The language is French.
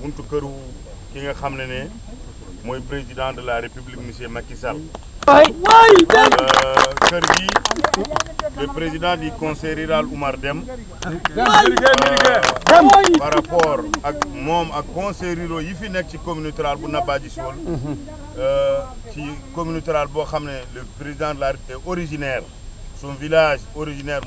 buntu këru ki nga président de la république monsieur Macky Sall. Euh, kër le président du conseil rural Oumar euh, Dem par rapport ak moom ak conseil rural yi fi nekk ci communauté rurale bu Nabadji Civol euh, ci communauté rurale le président de la République est originaire. Son village originaire